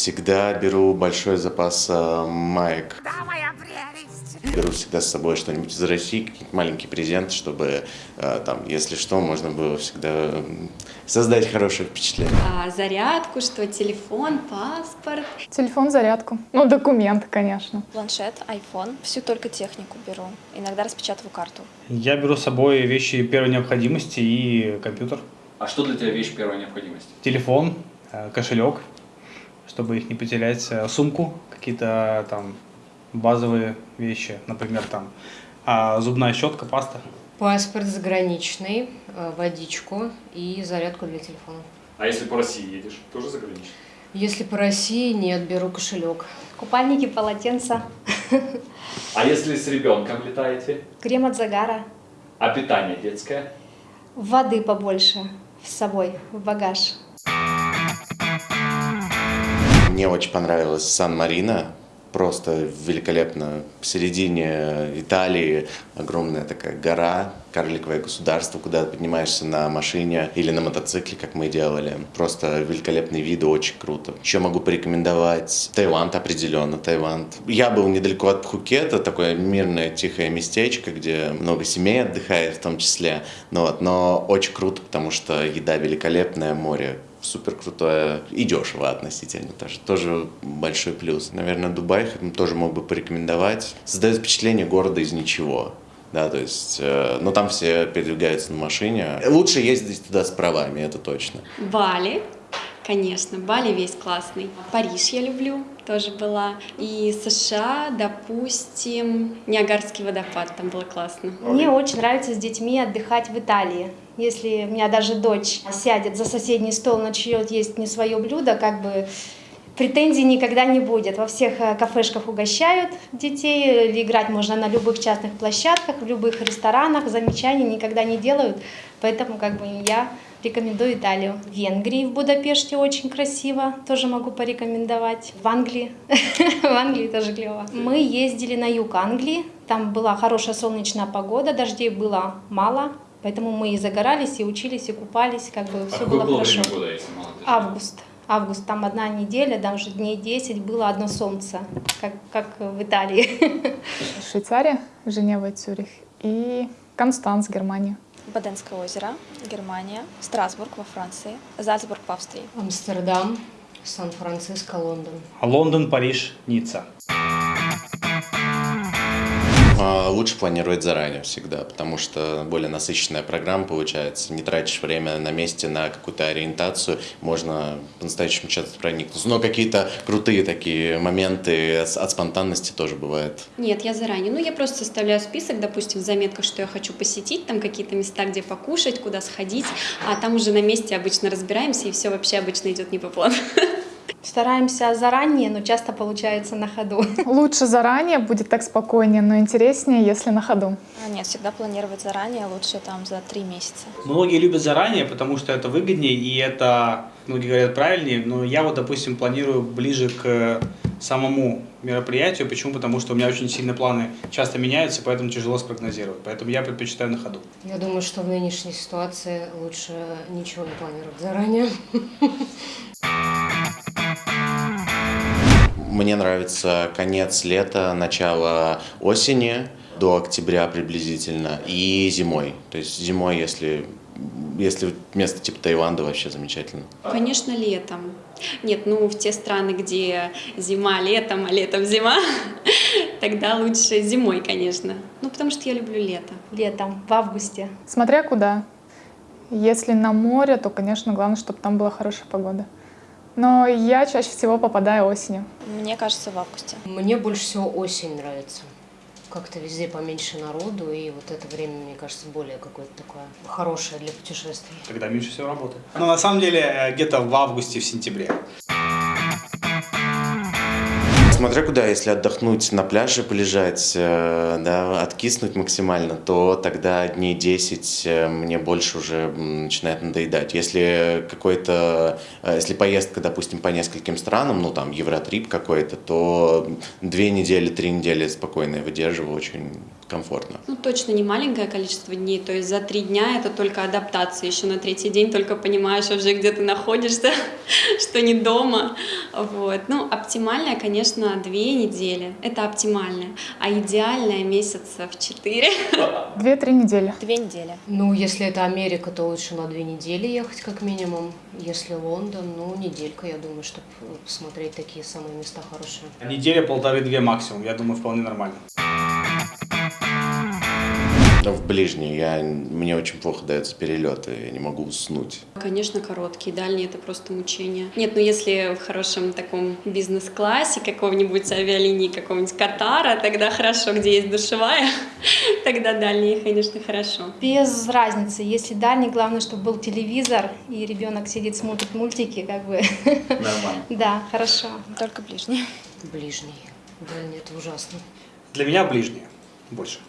Всегда беру большой запас э, маек. Да, моя прелесть. Беру всегда с собой что-нибудь из России, какие-то маленькие презенты, чтобы э, там, если что, можно было всегда м, создать хорошее впечатление. А, зарядку, что телефон, паспорт. Телефон, зарядку. Ну, документы, конечно. Планшет, iPhone. Всю только технику беру. Иногда распечатываю карту. Я беру с собой вещи первой необходимости и компьютер. А что для тебя вещь первой необходимости? Телефон, э, кошелек, чтобы их не потерять, э, сумку, какие-то там базовые вещи, например, там а, зубная щетка, паста. Паспорт заграничный, э, водичку и зарядку для телефона. А если по России едешь, тоже заграничный? Если по России, нет, беру кошелек. Купальники, полотенца, А если с ребенком летаете? крем от загара, А питание детское? воды побольше с собой в багаж. Мне очень понравилась Сан-Марино. Просто великолепно. В середине Италии огромная такая гора, карликовое государство, куда поднимаешься на машине или на мотоцикле, как мы делали. Просто великолепные виды, очень круто. Еще могу порекомендовать Таиланд определенно, Таиланд. Я был недалеко от Пхукета, такое мирное, тихое местечко, где много семей отдыхает в том числе. Вот, но очень круто, потому что еда великолепная, море супер крутое и дешево относительно тоже. Тоже большой плюс. Наверное, Дубай тоже мог бы порекомендовать. Создает впечатление города из ничего. Да, то есть, э, но там все передвигаются на машине. Лучше ездить туда с правами, это точно. Бали, конечно, Бали весь классный. Париж я люблю, тоже была. И США, допустим, Ниагарский водопад, там было классно. Мне очень нравится с детьми отдыхать в Италии. Если у меня даже дочь сядет за соседний стол, начнет есть не свое блюдо, как бы претензий никогда не будет. Во всех э, кафешках угощают детей, играть можно на любых частных площадках, в любых ресторанах, замечаний никогда не делают. Поэтому как бы я рекомендую Италию. В Венгрии, в Будапеште очень красиво, тоже могу порекомендовать. В Англии, в Англии тоже клево. Мы ездили на юг Англии, там была хорошая солнечная погода, дождей было мало, поэтому мы и загорались, и учились, и купались, как бы А все было хорошо. года, если мало дождей? Август. Август, там одна неделя, даже дней 10 было одно солнце, как, как в Италии. Швейцария, Женева, Цюрих и Констанц, Германия. Баденское озеро, Германия. Страсбург во Франции. Зальцбург в Австрии. Амстердам, Сан-Франциско, Лондон. Лондон, Париж, Ницца. А, Лучше планировать заранее всегда, потому что более насыщенная программа получается. Не тратишь время на месте на какую-то ориентацию, можно по-настоящему часто проникнуться. Но какие-то крутые такие моменты от от спонтанности тоже бывает. Нет, я заранее. Ну, я просто составляю список, допустим, в заметках, что я хочу посетить, там какие-то места, где покушать, куда сходить, а там уже на месте обычно разбираемся, и все вообще обычно идет не по плану. Стараемся заранее, но часто получается на ходу. Лучше заранее, будет так спокойнее, но интереснее, если на ходу. А, Нет, всегда планировать заранее, лучше там за три месяца. Многие любят заранее, потому что это выгоднее и это, многие говорят, правильнее. Но я вот, допустим, планирую ближе к самому мероприятию. Почему? Потому что у меня очень сильно планы часто меняются, поэтому тяжело спрогнозировать. Поэтому я предпочитаю на ходу. Я думаю, что в нынешней ситуации лучше ничего не планировать заранее. Мне нравится конец лета, начало осени до октября приблизительно и зимой. То есть зимой, если, если место типа Таиланда, вообще замечательно. Конечно, летом. Нет, ну, в те страны, где зима летом, а летом зима, тогда лучше зимой, конечно. Ну, потому что я люблю лето. Летом, в августе. Смотря куда. Если на море, то, конечно, главное, чтобы там была хорошая погода. Но я чаще всего попадаю осенью. Мне кажется, в августе. Мне больше всего осень нравится. Как-то везде поменьше народу, и вот это время, мне кажется, более какое-то такое хорошее для путешествий. Когда меньше всего работы. Но на самом деле э, где-то в августе, в сентябре. Смотря куда, если отдохнуть на пляже, полежать, э, да, откиснуть максимально, то тогда дней 10 э, мне больше уже начинает надоедать. Если какой-то, э, если поездка, допустим, по нескольким странам, ну там евротрип какой-то, то две недели, три недели спокойно я выдерживаю, очень комфортно. Ну, точно не маленькое количество дней, то есть за три дня это только адаптация, еще на третий день только понимаешь уже, где ты находишься, что не дома, вот. Ну, оптимальное, конечно, две недели, это оптимальное, а идеальное месяца в четыре. Две-три недели. Две недели. Ну, если это Америка, то лучше на две недели ехать как минимум. Если Лондон, ну, неделька, я думаю, чтобы посмотреть такие самые места хорошие. Неделя, полторы-две максимум, я думаю, вполне нормально. Но в ближние я, мне очень плохо даются перелеты, я не могу уснуть. Конечно, короткие, дальние это просто мучение. Нет, ну если в хорошем таком бизнес-классе какого-нибудь авиалинии, какого-нибудь Катара, тогда хорошо, где есть душевая, тогда дальние, конечно, хорошо. Без разницы. Если дальний, главное, чтобы был телевизор, и ребенок сидит, смотрит мультики, как бы. Нормально. Да, хорошо. Только ближний. Ближний. Дальний, это ужасно. Для меня ближние больше.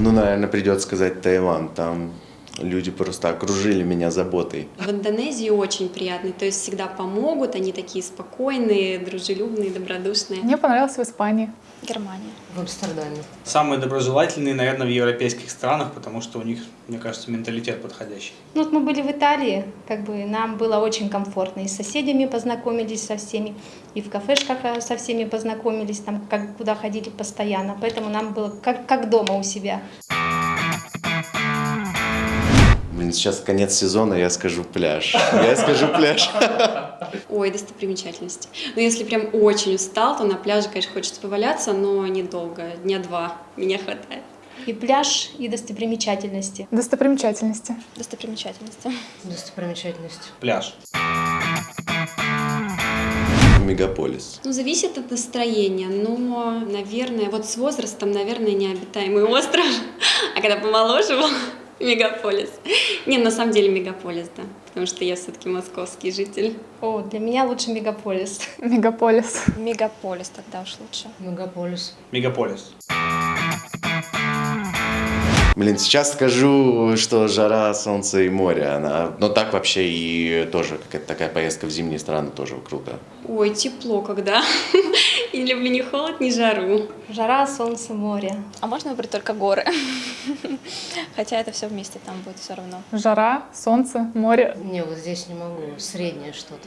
Ну, наверное, придется сказать Таиланд, там люди просто окружили меня заботой. В Индонезии очень приятный, то есть всегда помогут, они такие спокойные, дружелюбные, добродушные. Мне понравилось в Испании. Германия. В Амстердаме. Самые доброжелательные, наверное, в европейских странах, потому что у них, мне кажется, менталитет подходящий. Ну, вот мы были в Италии, как бы нам было очень комфортно. И с соседями познакомились со всеми, и в кафешках со всеми познакомились, там, как, куда ходили постоянно. Поэтому нам было как, как дома у себя. Блин, сейчас конец сезона, я скажу пляж. Я скажу пляж. Ой, достопримечательности. Но если прям очень устал, то на пляже, конечно, хочется поваляться, но недолго, дня два меня хватает. И пляж, и достопримечательности. Достопримечательности. Достопримечательности. Достопримечательность. Пляж. Мегаполис. Ну, зависит от настроения, но, наверное, вот с возрастом, наверное, необитаемый остров, а когда помоложе был, мегаполис. Не, на самом деле мегаполис, да, потому что я все-таки московский житель. О, для меня лучше мегаполис. Мегаполис. Мегаполис тогда уж лучше. Мегаполис. Мегаполис. Блин, сейчас скажу, что жара, солнце и море. Она... Но так вообще и тоже какая-то такая поездка в зимние страны тоже круто. Ой, тепло когда. Я люблю ни холод, ни жару. Жара, солнце, море. А можно выбрать только горы? Хотя это все вместе там будет все равно. Жара, солнце, море. Не, вот здесь не могу. Среднее что-то.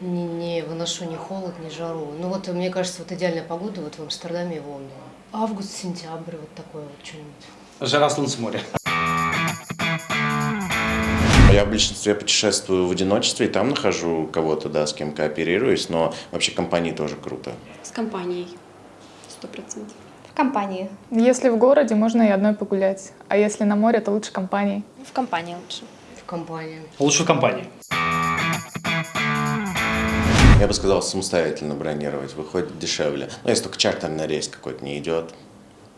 Не, не выношу ни холод, ни жару. Ну вот, мне кажется, вот идеальная погода вот в Амстердаме и Лондоне. Август, сентябрь, вот такое вот что-нибудь. Жара, солнце, море. Я в большинстве путешествую в одиночестве и там нахожу кого-то, да, с кем кооперируюсь, но вообще компании тоже круто. С компанией. Сто процентов. В компании. Если в городе, можно и одной погулять. А если на море, то лучше компанией. В компании лучше. В компании. Лучше в компании. Я бы сказал, самостоятельно бронировать, выходит дешевле. Ну, если только чартерный рейс какой-то не идет,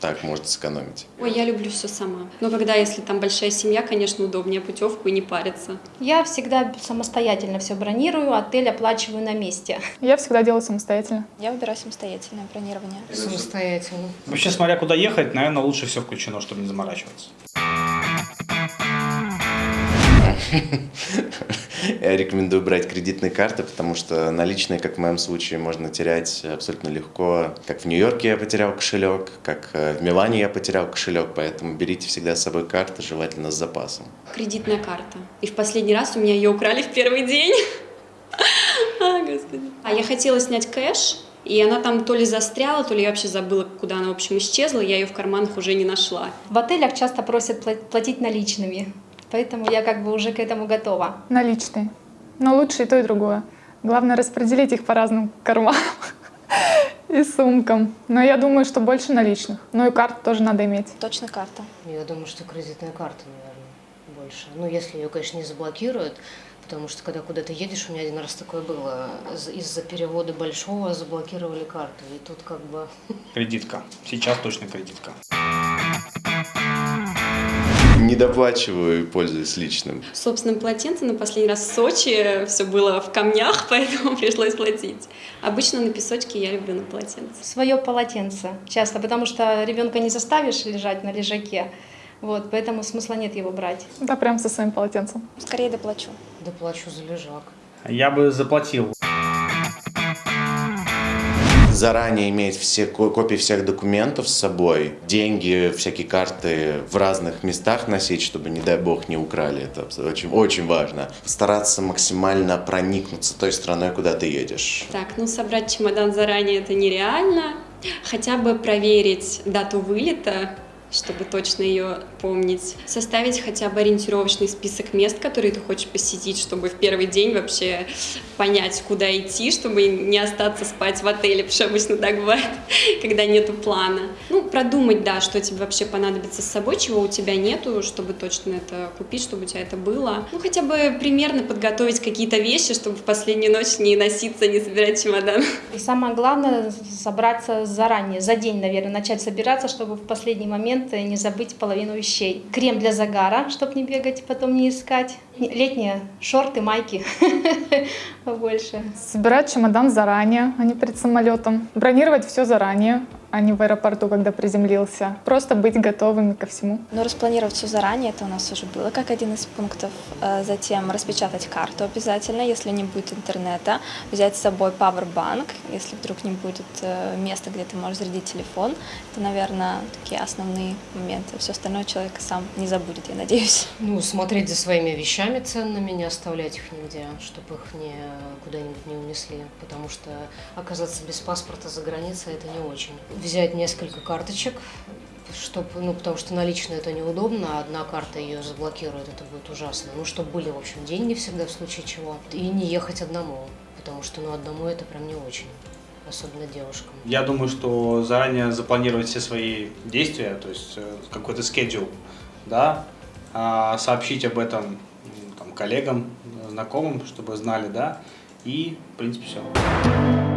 так можно сэкономить. Ой, я люблю все сама. Но когда, если там большая семья, конечно, удобнее путевку и не париться. Я всегда самостоятельно все бронирую, отель оплачиваю на месте. Я всегда делаю самостоятельно. Я выбираю самостоятельное бронирование. Самостоятельно. Вообще, смотря куда ехать, наверное, лучше все включено, чтобы не заморачиваться. Я рекомендую брать кредитные карты, потому что наличные, как в моем случае, можно терять абсолютно легко. Как в Нью-Йорке я потерял кошелек, как э, в Милане я потерял кошелек, поэтому берите всегда с собой карты, желательно с запасом. Кредитная карта. И в последний раз у меня ее украли в первый день. А, господи. А я хотела снять кэш, и она там то ли застряла, то ли я вообще забыла, куда она, в общем, исчезла, я ее в карманах уже не нашла. В отелях часто просят пла- платить наличными, поэтому я как бы уже к этому готова. Наличные. Но лучше и то, и другое. Главное распределить их по разным карманам и сумкам. Но я думаю, что больше наличных. Ну и карту тоже надо иметь. Точно карта. Я думаю, что кредитная карта, наверное, больше. Ну, если ее, конечно, не заблокируют, потому что когда куда-то едешь, у меня один раз такое было, из- из-за перевода большого заблокировали карту, и тут как бы... Кредитка. Сейчас точно кредитка. Не доплачиваю и пользуюсь личным. Собственным полотенцем на последний раз в Сочи все было в камнях, поэтому пришлось платить. Обычно на песочке я люблю на полотенце. Свое полотенце часто, потому что ребенка не заставишь лежать на лежаке. Вот, поэтому смысла нет его брать. Да, прям со своим полотенцем. Скорее доплачу. Доплачу за лежак. Я бы заплатил. Заранее иметь все копии всех документов с собой, деньги, всякие карты в разных местах носить, чтобы, не дай бог, не украли. Это очень, очень важно. Стараться максимально проникнуться той страной, куда ты едешь. Так, ну собрать чемодан заранее это нереально. Хотя бы проверить дату вылета, чтобы точно ее помнить. Составить хотя бы ориентировочный список мест, которые ты хочешь посетить, чтобы в первый день вообще понять, куда идти, чтобы не остаться спать в отеле, потому что обычно так бывает, когда нету плана. Ну, продумать, да, что тебе вообще понадобится с собой, чего у тебя нету, чтобы точно это купить, чтобы у тебя это было. Ну, хотя бы примерно подготовить какие-то вещи, чтобы в последнюю ночь не носиться, не собирать чемодан. И самое главное, собраться заранее, за день, наверное, начать собираться, чтобы в последний момент не забыть половину вещей. Крем для загара, чтобы не бегать, потом не искать. Летние шорты, майки побольше. Собирать чемодан заранее, а не перед самолетом. Бронировать все заранее, а не в аэропорту, когда приземлился. Просто быть готовыми ко всему. Ну, распланировать все заранее, это у нас уже было как один из пунктов. Э, затем распечатать карту обязательно, если не будет интернета. Взять с собой пауэрбанк, если вдруг не будет э, места, где ты можешь зарядить телефон. Это, наверное, такие основные моменты. Все остальное человек сам не забудет, я надеюсь. Ну, смотреть за своими вещами ценными, не оставлять их нигде, чтобы их не куда-нибудь не унесли. Потому что оказаться без паспорта за границей это не очень взять несколько карточек, чтобы, ну, потому что наличные это неудобно, а одна карта ее заблокирует, это будет ужасно. Ну, чтобы были, в общем, деньги всегда в случае чего. И не ехать одному, потому что, ну, одному это прям не очень особенно девушкам. Я думаю, что заранее запланировать все свои действия, то есть э, какой-то скедул, да, а сообщить об этом там, коллегам, знакомым, чтобы знали, да, и, в принципе, все.